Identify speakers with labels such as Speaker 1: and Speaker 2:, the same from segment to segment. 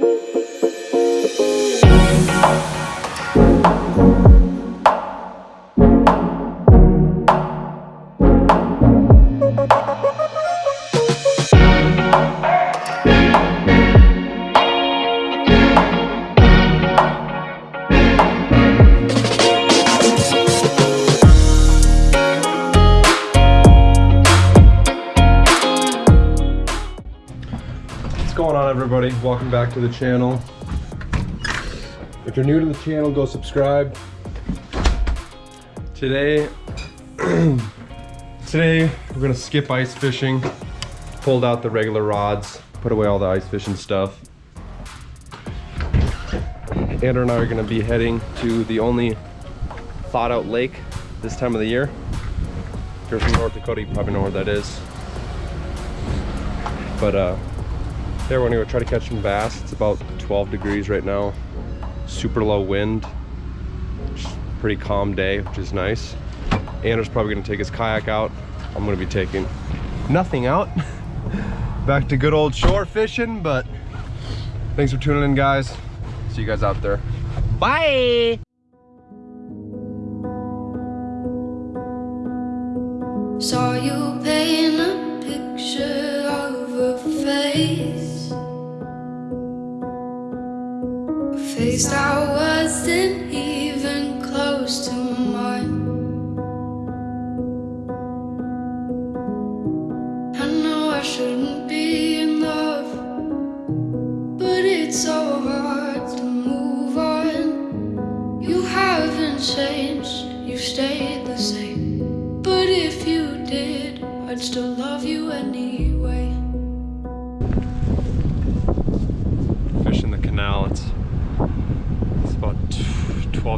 Speaker 1: Música everybody? Welcome back to the channel. If you're new to the channel, go subscribe. Today, today we're gonna skip ice fishing. Pulled out the regular rods, put away all the ice fishing stuff. Andrew and I are gonna be heading to the only thought out lake this time of the year. If you're from North Dakota, you probably know where that is. But uh, there, we're gonna go try to catch some bass. It's about 12 degrees right now. Super low wind. Pretty calm day, which is nice. Andrew's probably gonna take his kayak out. I'm gonna be taking nothing out. Back to good old shore fishing, but thanks for tuning in, guys. See you guys out there. Bye!
Speaker 2: Saw you paint a picture of a face. Face that wasn't even close to mine. I know I shouldn't be in love, but it's so hard to move on. You haven't changed, you stayed the same. But if you did, I'd still love you anyway.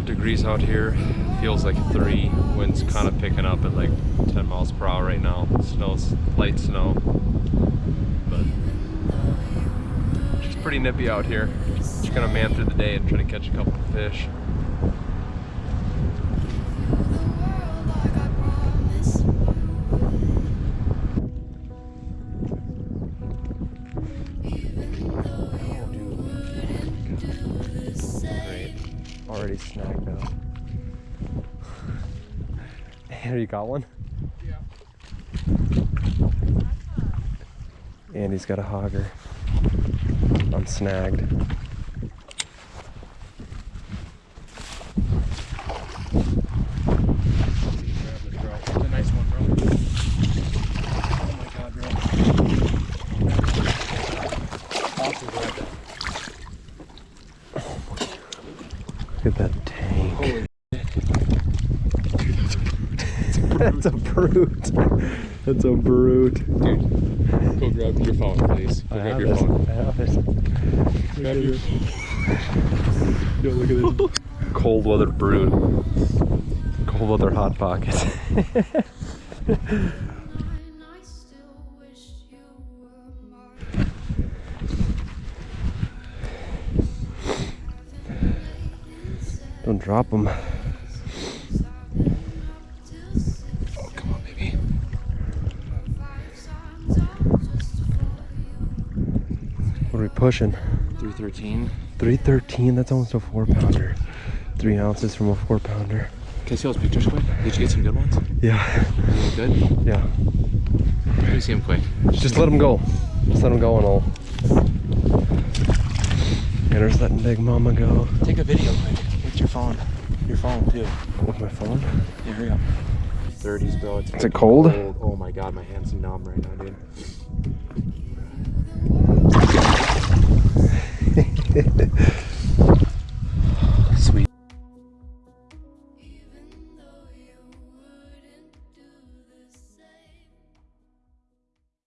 Speaker 1: 12 degrees out here. Feels like three. Wind's kind of picking up at like 10 miles per hour right now. Snow's light snow. But it's pretty nippy out here. Just gonna man through the day and try to catch a couple of fish. Already snagged up. Here you got one?
Speaker 3: Yeah.
Speaker 1: And he's got a hogger. I'm snagged.
Speaker 3: Grab this, bro. It's a nice one, bro. Oh my god, bro. Awesome, bro.
Speaker 1: Look at that tank. That's a brute. That's a brute.
Speaker 3: dude. Go grab your phone, please. Go grab your phone.
Speaker 1: I have it.
Speaker 3: Grab your
Speaker 1: Yo, look at this. Cold weather brute. Cold weather hot pocket. Don't drop them.
Speaker 3: Oh, come on, baby.
Speaker 1: What are we pushing?
Speaker 3: 313.
Speaker 1: 313. That's almost a four pounder. Three ounces from a four pounder.
Speaker 3: Can I see those pictures quick? Did you get some good ones?
Speaker 1: Yeah.
Speaker 3: Good?
Speaker 1: Yeah.
Speaker 3: Let me see them quick.
Speaker 1: Just let them go. Just let them go and all. And there's letting Big Mama go
Speaker 3: Take a video quick. With your phone. Your phone, too.
Speaker 1: with my phone.
Speaker 3: Yeah, hurry up. 30s, bro. It's
Speaker 1: Is it cold?
Speaker 3: Oh my god, my hands are numb right now, dude.